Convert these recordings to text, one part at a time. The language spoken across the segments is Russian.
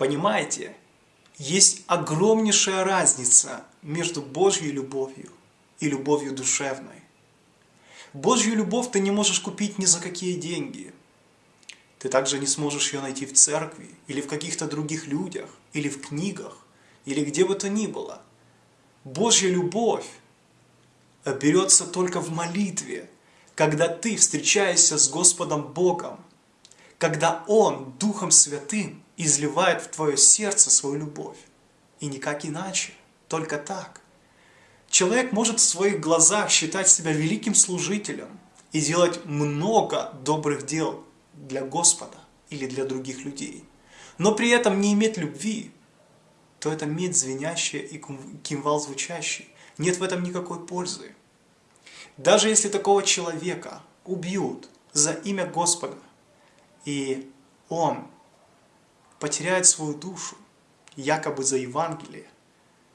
Понимаете, есть огромнейшая разница между Божьей любовью и любовью душевной. Божью любовь ты не можешь купить ни за какие деньги. Ты также не сможешь ее найти в церкви, или в каких-то других людях, или в книгах, или где бы то ни было. Божья любовь берется только в молитве, когда ты встречаешься с Господом Богом, когда Он Духом Святым изливает в твое сердце свою любовь. И никак иначе, только так. Человек может в своих глазах считать себя великим служителем и делать много добрых дел для Господа или для других людей, но при этом не иметь любви, то это медь звенящая и кимвал звучащий. Нет в этом никакой пользы. Даже если такого человека убьют за имя Господа, и он потеряет свою душу, якобы за Евангелие,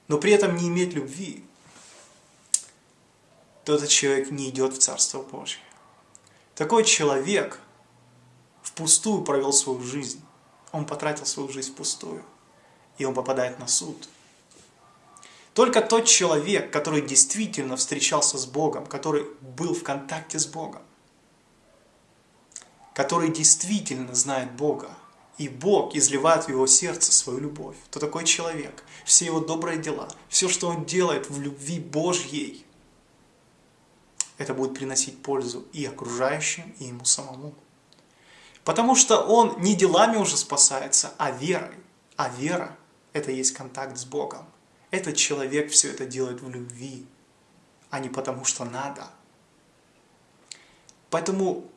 но при этом не имеет любви, то этот человек не идет в Царство Божье. Такой человек впустую провел свою жизнь. Он потратил свою жизнь впустую. И он попадает на суд. Только тот человек, который действительно встречался с Богом, который был в контакте с Богом, который действительно знает Бога, и Бог изливает в его сердце свою любовь, то такой человек, все его добрые дела, все, что он делает в любви Божьей, это будет приносить пользу и окружающим, и ему самому. Потому что он не делами уже спасается, а верой. А вера – это есть контакт с Богом. Этот человек все это делает в любви, а не потому что надо. Поэтому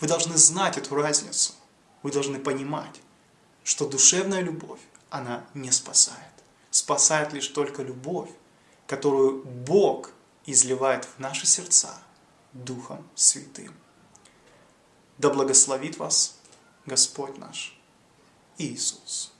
вы должны знать эту разницу. Вы должны понимать, что душевная любовь, она не спасает. Спасает лишь только любовь, которую Бог изливает в наши сердца Духом Святым. Да благословит вас Господь наш Иисус.